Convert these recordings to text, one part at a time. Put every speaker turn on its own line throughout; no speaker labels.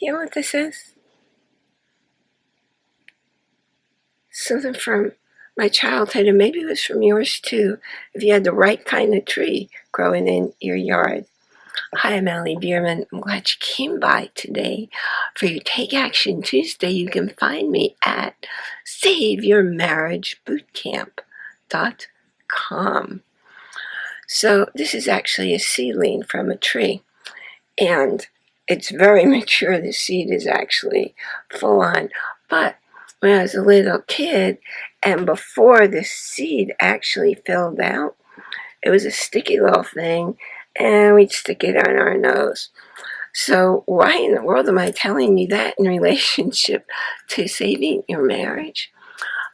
you know what this is? Something from my childhood, and maybe it was from yours too, if you had the right kind of tree growing in your yard. Hi, I'm Allie Bierman. I'm glad you came by today for your Take Action Tuesday. You can find me at SaveYourMarriageBootcamp.com. So this is actually a seedling from a tree, and it's very mature. The seed is actually full on, but when I was a little kid, and before the seed actually filled out, it was a sticky little thing, and we'd stick it on our nose. So why in the world am I telling you that in relationship to saving your marriage?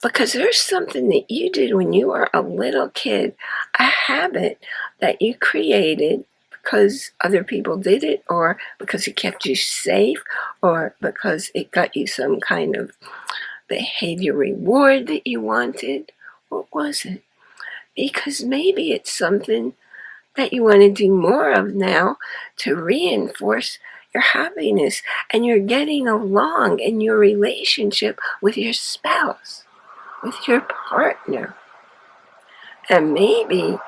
Because there's something that you did when you were a little kid, a habit that you created because other people did it or because it kept you safe or because it got you some kind of behavior reward that you wanted? What was it? Because maybe it's something that you want to do more of now to reinforce your happiness and you're getting along in your relationship with your spouse, with your partner. And maybe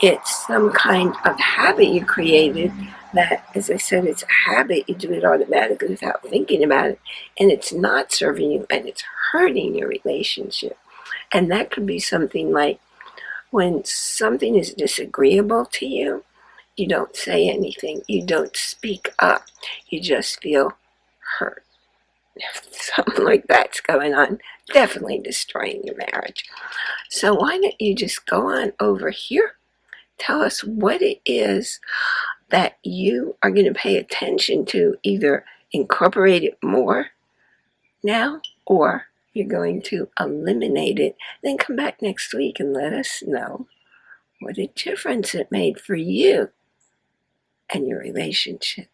it's some kind of habit you created that, as I said, it's a habit. You do it automatically without thinking about it. And it's not serving you and it's hurting your relationship. And that could be something like when something is disagreeable to you, you don't say anything. You don't speak up. You just feel hurt. something like that's going on, definitely destroying your marriage. So why don't you just go on over here tell us what it is that you are going to pay attention to, either incorporate it more now or you're going to eliminate it. Then come back next week and let us know what a difference it made for you and your relationship.